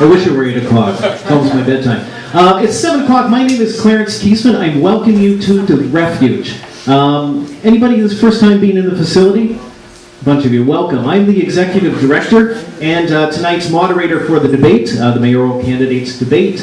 I wish it were 8 o'clock. It's almost my bedtime. Uh, it's 7 o'clock. My name is Clarence Keesman. I welcome you to the Refuge. Um, anybody who's first time being in the facility? A bunch of you, welcome. I'm the executive director and uh, tonight's moderator for the debate, uh, the mayoral candidates debate.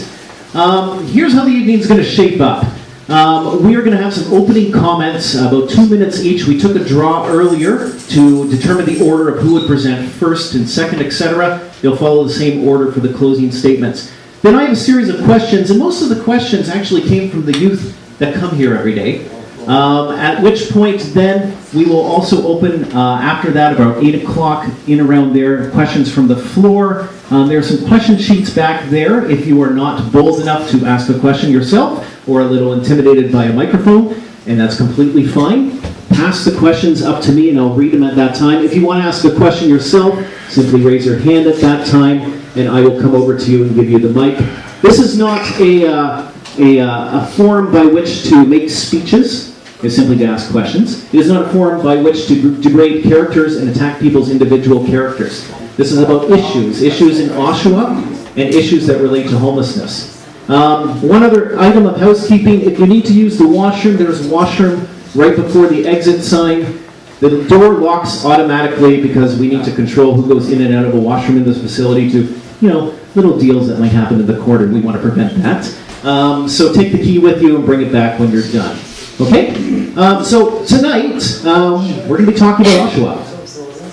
Um, here's how the evening's going to shape up. Um, we are going to have some opening comments, about two minutes each. We took a draw earlier to determine the order of who would present first and second, etc. They'll follow the same order for the closing statements. Then I have a series of questions, and most of the questions actually came from the youth that come here every day. Um, at which point then we will also open uh, after that about 8 o'clock in around there questions from the floor. Um, there are some question sheets back there if you are not bold enough to ask a question yourself or a little intimidated by a microphone and that's completely fine. Pass the questions up to me and I'll read them at that time. If you want to ask a question yourself, simply raise your hand at that time and I will come over to you and give you the mic. This is not a, uh, a, uh, a forum by which to make speeches is simply to ask questions. It is not a forum by which to degrade characters and attack people's individual characters. This is about issues, issues in Oshawa and issues that relate to homelessness. Um, one other item of housekeeping, if you need to use the washroom, there's a washroom right before the exit sign. The door locks automatically because we need to control who goes in and out of a washroom in this facility to, you know, little deals that might happen in the quarter. We want to prevent that. Um, so take the key with you and bring it back when you're done. Okay? Um, so tonight, um, we're going to be talking about Oshawa.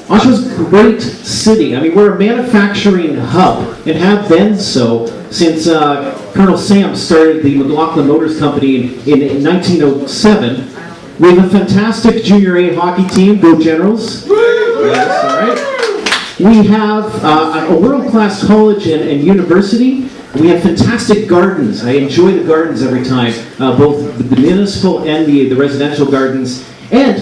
Oshawa's a great city. I mean, we're a manufacturing hub and have been so since uh, Colonel Sam started the McLaughlin Motors Company in, in 1907. We have a fantastic junior A hockey team, go Generals. Yes, all right. We have uh, a world-class college and, and university. We have fantastic gardens. I enjoy the gardens every time, uh, both the municipal and the, the residential gardens. And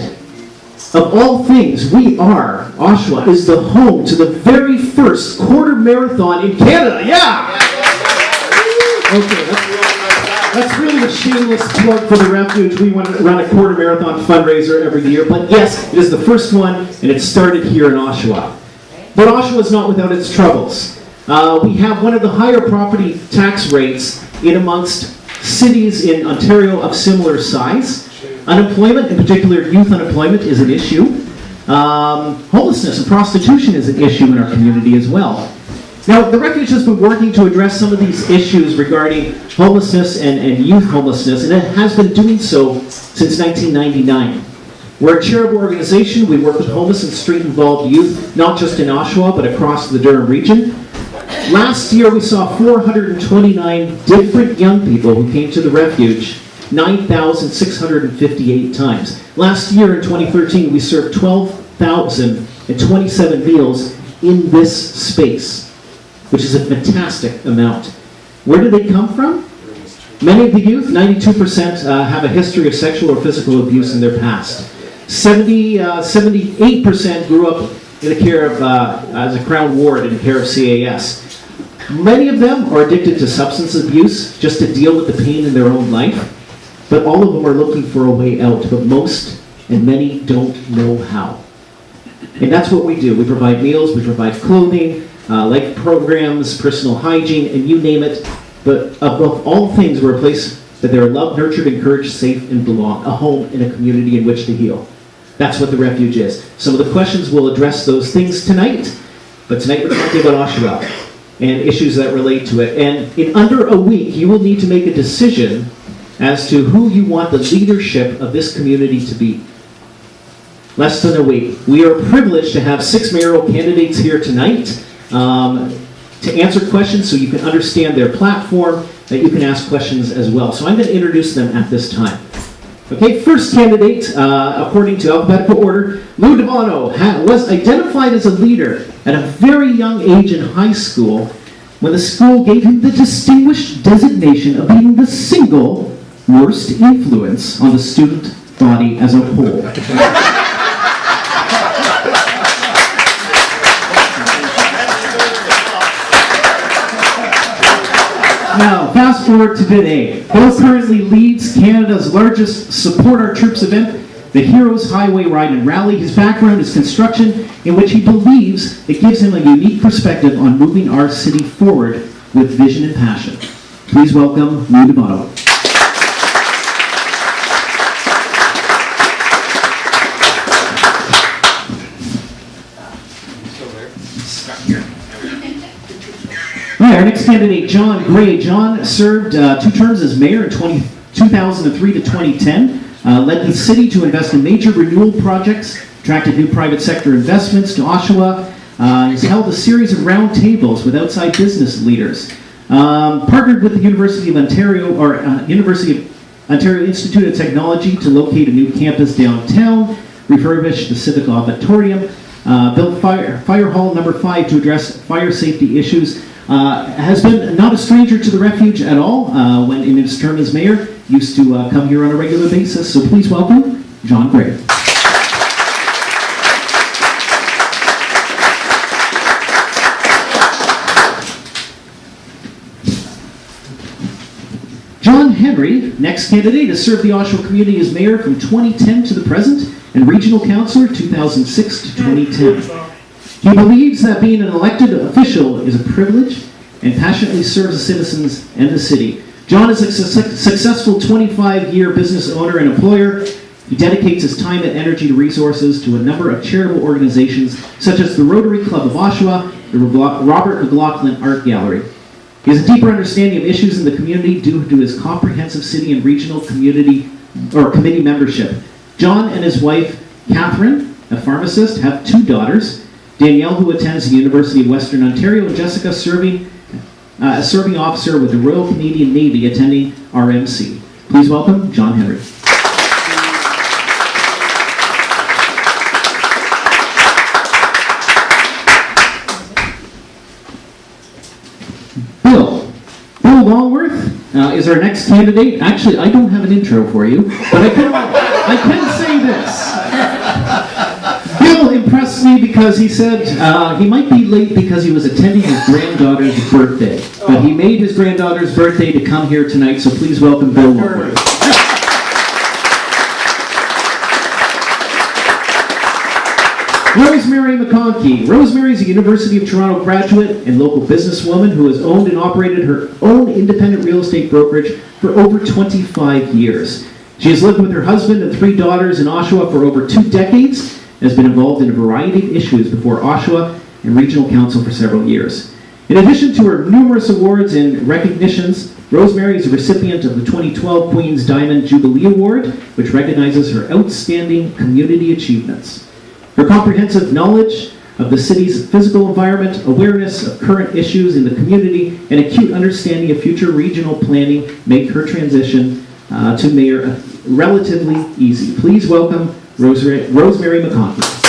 of all things, we are, Oshawa is the home to the very first quarter marathon in Canada. Yeah! Okay, that's, really a shameless plug for the refuge. We run a quarter marathon fundraiser every year. But yes, it is the first one, and it started here in Oshawa. But Oshawa is not without its troubles. Uh, we have one of the higher property tax rates in amongst cities in Ontario of similar size. Unemployment, in particular youth unemployment, is an issue. Um, homelessness and prostitution is an issue in our community as well. Now, the Refuge has been working to address some of these issues regarding homelessness and, and youth homelessness, and it has been doing so since 1999. We're a charitable organization. We work with homeless and street-involved youth, not just in Oshawa, but across the Durham region. Last year, we saw 429 different young people who came to the refuge 9,658 times. Last year, in 2013, we served 12,027 meals in this space, which is a fantastic amount. Where do they come from? Many of the youth, 92%, uh, have a history of sexual or physical abuse in their past. 70, uh, 78% grew up in the care of, uh, as a Crown Ward in the care of CAS. Many of them are addicted to substance abuse just to deal with the pain in their own life, but all of them are looking for a way out, but most and many don't know how. And that's what we do. We provide meals, we provide clothing, uh, life programs, personal hygiene, and you name it. But above all things, we're a place that they're loved, nurtured, encouraged, safe, and belong. A home in a community in which to heal. That's what the refuge is. Some of the questions will address those things tonight, but tonight we're talking about Oshawa and issues that relate to it. And in under a week, you will need to make a decision as to who you want the leadership of this community to be. Less than a week. We are privileged to have six mayoral candidates here tonight um, to answer questions so you can understand their platform, that you can ask questions as well. So I'm going to introduce them at this time. Okay, first candidate, uh, according to alphabetical order, Lou DeBono was identified as a leader at a very young age in high school when the school gave him the distinguished designation of being the single worst influence on the student body as a whole. fast forward to today. Bill currently leads Canada's largest Support Our Troops event, the Heroes Highway Ride and Rally. His background is construction, in which he believes it gives him a unique perspective on moving our city forward with vision and passion. Please welcome Lou D'Amato. All right, our next candidate, John Gray. John served uh, two terms as mayor in 20, 2003 to 2010, uh, led the city to invest in major renewal projects, attracted new private sector investments to Oshawa, uh, has held a series of roundtables with outside business leaders, um, partnered with the University of Ontario or uh, University of Ontario Institute of Technology to locate a new campus downtown, refurbished the civic auditorium, uh, built fire, fire hall number five to address fire safety issues. Uh, has been not a stranger to the refuge at all. Uh, when in his term as mayor, used to uh, come here on a regular basis. So please welcome John Gray. John Henry, next candidate, to serve the Oshawa community as mayor from 2010 to the present and regional councillor 2006 to 2010. He believes that being an elected official is a privilege and passionately serves the citizens and the city. John is a su- successful 25-year business owner and employer. He dedicates his time and energy to resources to a number of charitable organizations such as the Rotary Club of Oshawa, the Robert McLaughlin Art Gallery. He has a deeper understanding of issues in the community due to his comprehensive city and regional community or committee membership. John and his wife, Catherine, a pharmacist, have two daughters. Danielle, who attends the University of Western Ontario, and Jessica, serving uh, a serving officer with the Royal Canadian Navy, attending RMC. Please welcome John Henry. Bill. Bill Longworth uh, is our next candidate. Actually, I don't have an intro for you, but I can, I can say this. Impressed me because he said uh, he might be late because he was attending his granddaughter's birthday. But he made his granddaughter's birthday to come here tonight, so please welcome Bill. Rosemary McConkey. Rosemary is a University of Toronto graduate and local businesswoman who has owned and operated her own independent real estate brokerage for over 25 years. She has lived with her husband and three daughters in Oshawa for over two decades has been involved in a variety of issues before Oshawa and Regional Council for several years. In addition to her numerous awards and recognitions, Rosemary is a recipient of the 2012 Queen's Diamond Jubilee Award, which recognizes her outstanding community achievements. Her comprehensive knowledge of the city's physical environment, awareness of current issues in the community, and acute understanding of future regional planning make her transition uh, to mayor relatively easy. Please welcome Rosemary, Rosemary McConkey.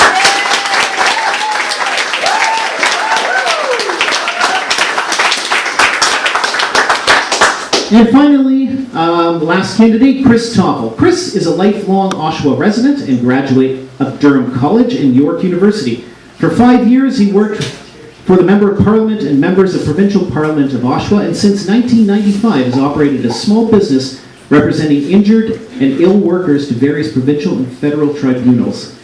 And finally, um, last candidate, Chris Topple. Chris is a lifelong Oshawa resident and graduate of Durham College and York University. For five years, he worked for the Member of Parliament and members of Provincial Parliament of Oshawa, and since 1995 has operated a small business representing injured and ill workers to various provincial and federal tribunals.